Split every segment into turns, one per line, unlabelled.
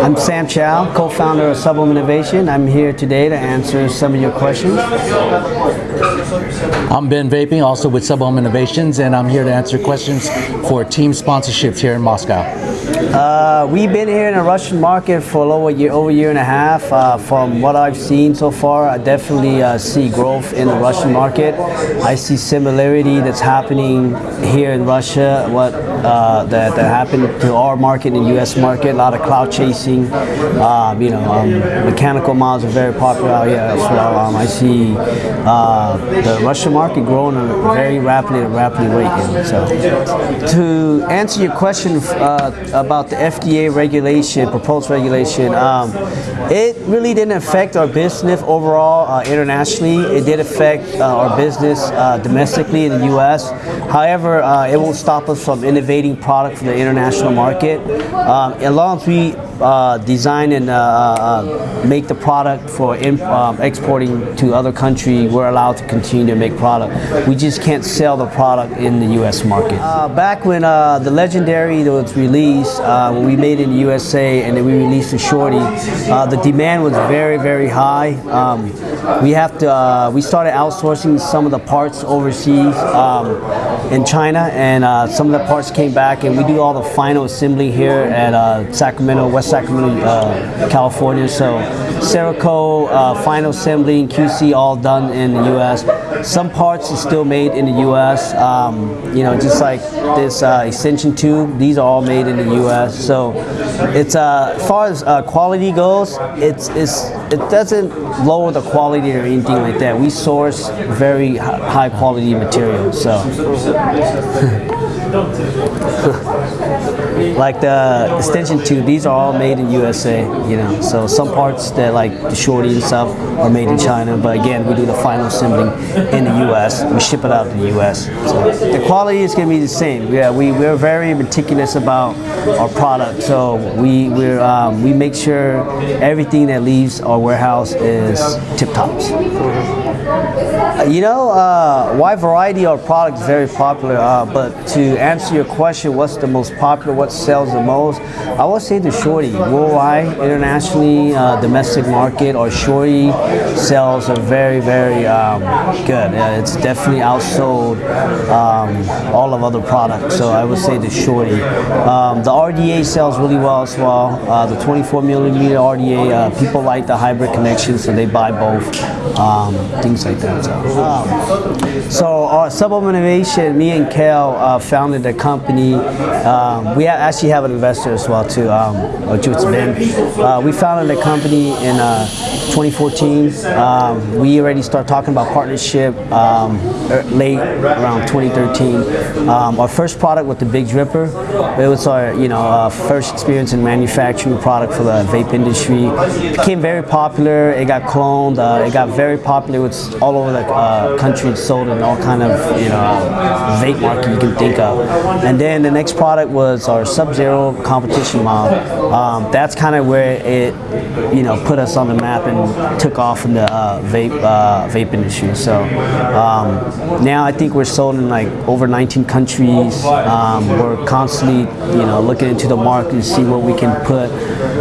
I'm Sam Chow, co-founder of Sub Ohm Innovation. I'm here today to answer some of your questions.
I'm Ben Vaping, also with Sub Ohm Innovations, and I'm here to answer questions for team sponsorships here in Moscow.
Uh, we've been here in the Russian market for over a year, over a year and a half. Uh, from what I've seen so far, I definitely uh, see growth in the Russian market. I see similarity that's happening here in Russia, what uh, that, that happened to our market and U.S. market. A lot of cloud chasing. Um, you know, um, mechanical models are very popular out here as well. Um, I see uh, the Russian market growing at a very rapidly, rapidly rate. So, to answer your question about the FDA regulation, proposed regulation, um, it really didn't affect our business overall uh, internationally. It did affect uh, our business uh, domestically in the U.S. However, uh, it won't stop us from innovating product for the international market. Um, as long as we uh, design and uh, uh, make the product for um, exporting to other countries, we're allowed to continue to make product. We just can't sell the product in the U.S. market. Uh, back when the Legendary was released, when we made it in the USA and then we released the Shorty, the demand was very, very high. Um, we have to, we started outsourcing some of the parts overseas um, in China and some of the parts came back and we do all the final assembly here at Sacramento, West Sacramento, uh, California. So Cerakote, uh, final assembly and QC all done in the U.S. Some parts are still made in the U.S. Um, you know, just like this uh, extension tube, these are all made in the U.S. So it's uh, as far as uh, quality goes, it's, it's it doesn't lower the quality or anything like that. We source very high quality material. So. like the extension tube, these are all made in USA, you know. So some parts that like the shorty and stuff are made in China, but again, we do the final assembling in the US. We ship it out to the US. So the quality is gonna be the same. Yeah, we, we're very meticulous about our product. So we, we're, um, we make sure everything that leaves our warehouse is tip tops. You know, uh, wide variety of products very popular, uh, but to answer your question, what's the most popular, what sells the most, I would say the Shorty. Worldwide, internationally, uh, domestic market, or Shorty sales are very, very um, good. it's definitely outsold um, all of other products, so I would say the Shorty. Um, the RDA sells really well as well. Uh, the 24 millimeter RDA, uh, people like the hybrid connection, so they buy both, um, things like that. So. Um, so our Sub Ohm Innovation, me and Kel uh, founded the company. Um, we actually have an investor as well too, um, Ben. Uh, we founded the company in uh, 2014. Um, we already started talking about partnership um, late around 2013. Um, our first product was the Big Dripper. It was our you know uh, first experience in manufacturing a product for the vape industry. It became very popular. It got cloned. Uh, it got very popular. It's all over the uh, country sold in all kind of you know vape market you can think of. And then the next product was our Sub-Zero competition model. Um, that's kind of where it you know put us on the map and took off in the uh, vape uh, vape industry. So um, now I think we're sold in like over 19 countries. Um, we're constantly you know looking into the market to see what we can put,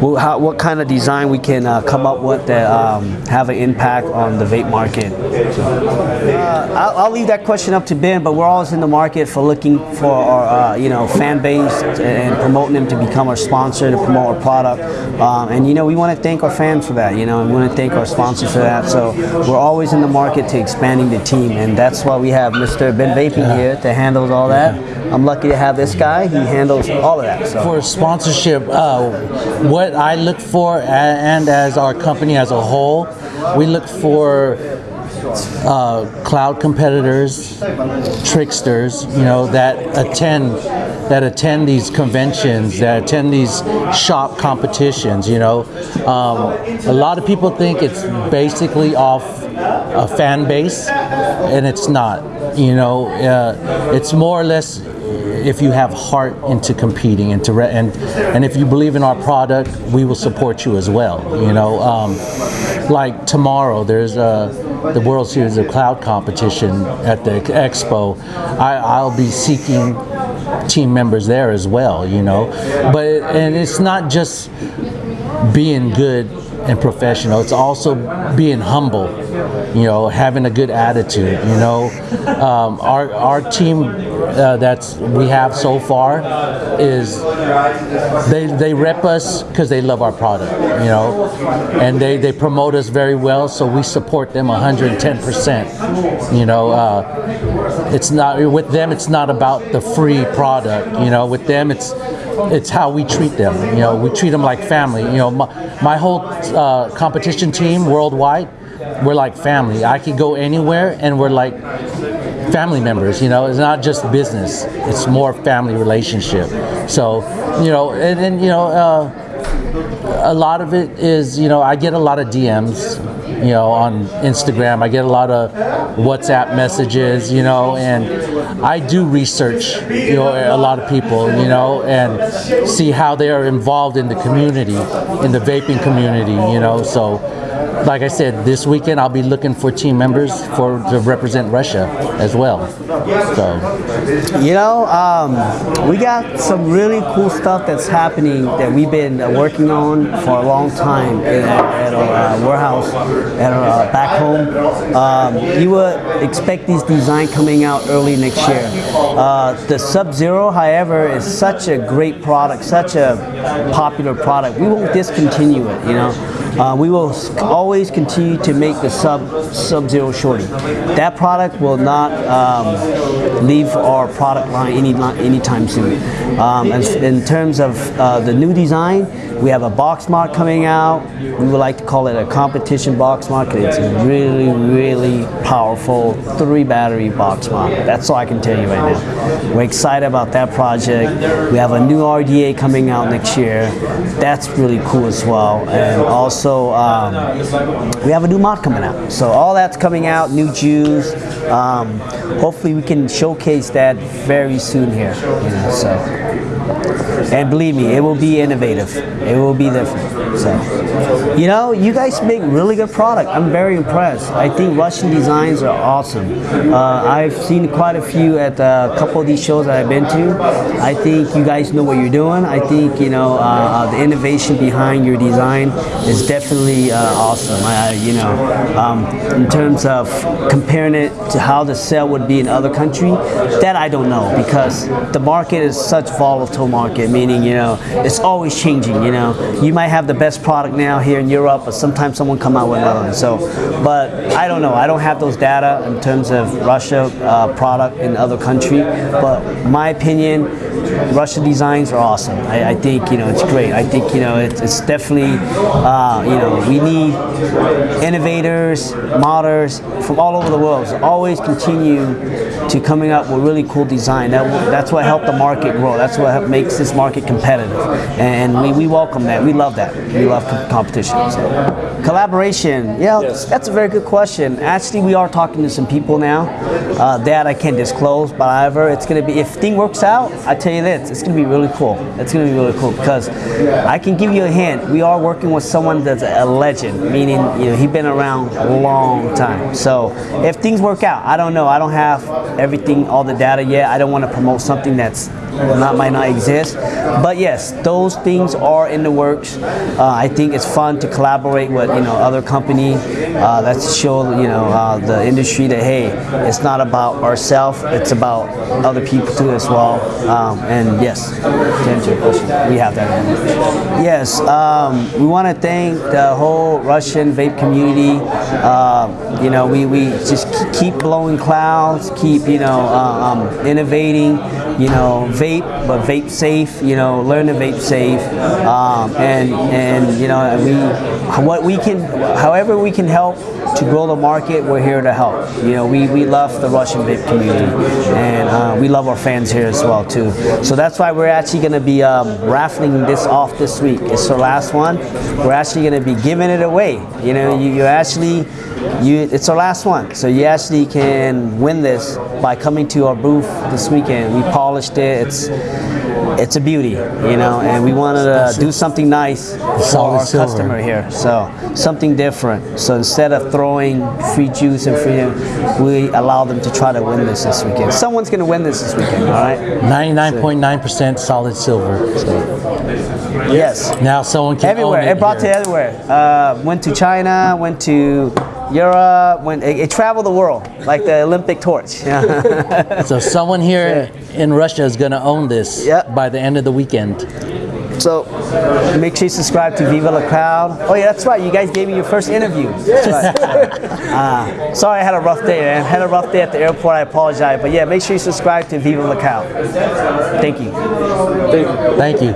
what, how, what kind of design we can uh, come up with that um, have an impact on the vape market. Uh, I'll, I'll, leave that question up to Ben, but we're always in the market for looking for our, uh, you know, fan base and promoting them to become our sponsor, to promote our product. Um, and, you know, we want to thank our fans for that, you know, and we want to thank our sponsors for that. So we're always in the market to expanding the team, and that's why we have Mr. Ben Vaping here to handle all that. I'm lucky to have this guy. He handles all of that. So.
For sponsorship, uh, what I look for, and as our company as a whole, we look for uh, cloud competitors, tricksters, you know, that attend that attend these conventions, that attend these shop competitions. You know, um, a lot of people think it's basically off a fan base, and it's not. You know, uh, it's more or less if you have heart into competing and to and and if you believe in our product, we will support you as well. You know, um, like tomorrow there's a the World Series of Cloud competition at the expo, I, will be seeking team members there as well, you know. But and it's not just being good and professional. It's also being humble, you know, having a good attitude. You know, um, our our team uh, that's we have so far is they they rep us because they love our product. You know, and they they promote us very well, so we support them 110 percent. You know, uh, it's not with them. It's not about the free product. You know, with them it's it's how we treat them. You know, we treat them like family. You know, my, my whole uh, competition team worldwide, we're like family. I could go anywhere and we're like family members. You know, it's not just business; it's more family relationship. So, you know, and, and you know. Uh, a lot of it is, you know, I get a lot of DMs, you know, on Instagram. I get a lot of WhatsApp messages, you know, and I do research, you know, a lot of people, you know, and see how they are involved in the community, in the vaping community, you know. So, like I said, this weekend I'll be looking for team members for to represent Russia as well. So,
You know, um, we got some really cool stuff that's happening that we've been working on for a long time in, at our uh, warehouse, at our uh, back home. Um, you would expect these design coming out early next year. Uh, the Sub Zero, however, is such a great product, such a popular product. We won't discontinue it. You know. Uh, we will always continue to make the sub sub zero shorty. That product will not um, leave our product line any anytime soon. Um, in terms of uh, the new design, we have a box mod coming out. We would like to call it a competition box mod because it's a really really powerful three battery box mod. That's all I can tell you right now. We're excited about that project. We have a new RDA coming out next year. That's really cool as well. And also, um, we have a new mod coming out. So all that's coming out, new Jews. Um, hopefully, we can showcase that very soon here. You know, so. And believe me, it will be innovative. It will be different. So, you know, you guys make really good product. I'm very impressed. I think Russian designs are awesome. Uh, I've seen quite a few at uh, a couple of these shows that I've been to. I think you guys know what you're doing. I think you know uh, uh, the innovation behind your design is definitely uh, awesome. I, you know, um, in terms of comparing it to how the sale would be in other country, that I don't know because the market is such volatile market. Meaning, you know, it's always changing. You know, you might have the best product now here in Europe, but sometimes someone come out with another one. So, but I don't know. I don't have those data in terms of Russia uh, product in other country. But my opinion, Russian designs are awesome. I, I think you know it's great. I think you know it's, it's definitely uh, you know we need innovators, modders from all over the world to always continue to coming up with really cool design. That, that's what helped the market grow. That's what makes this market competitive, and we, we welcome that. We love that. We love competition. So. Collaboration, yeah, that's a very good question. Actually, we are talking to some people now. Uh, that I can't disclose, but however, it's gonna be if thing works out. I tell you this, it's gonna be really cool. It's gonna be really cool because I can give you a hint. We are working with someone that's a legend, meaning you know he's been around a long time. So if things work out, I don't know. I don't have everything, all the data yet. I don't want to promote something that's not might not exist. But yes, those things are in the works. Uh, I think it's fun to collaborate with you know other company. Uh, that's to show you know uh, the industry that hey, it's not about ourselves. It's about other people too as well. Um, and yes, to answer your question, we have that. Yes, um, we want to thank the whole Russian vape community. Uh, you know, we, we just keep blowing clouds, keep you know uh, um, innovating. You know, vape, but vape safe. You know, learn to vape safe, um, and and you know we what we can, however we can help to grow the market, we're here to help. You know, we, we love the Russian vape community, and uh, we love our fans here as well too. So that's why we're actually going to be um, raffling this off this week. It's our last one. We're actually going to be giving it away. You know, you, you actually, you it's our last one, so you actually can win this by coming to our booth this weekend. We polished it. It's it's a beauty, you know, and we wanted to do something nice for our customer here. So something different. So instead of throwing free juice and free, we allow them to try to win this this weekend. Someone's going to win this this weekend, all right?
99.9% solid silver.
Yes.
Now someone can
Everywhere.
own
It, brought
here.
to everywhere. Uh, went to China. Went to Europe. Went. It, it traveled the world like the Olympic torch. Yeah.
So someone here in Russia is going to own this
Yep.
by the end of the weekend.
so make sure you subscribe to Viva La Crowd. Oh yeah, that's right. You guys gave me your first interview. That's right. uh, sorry, I had a rough day, man. Had a rough day at the airport. I apologize. But yeah, make sure you subscribe to Viva La Crowd. Thank you.
Thank you.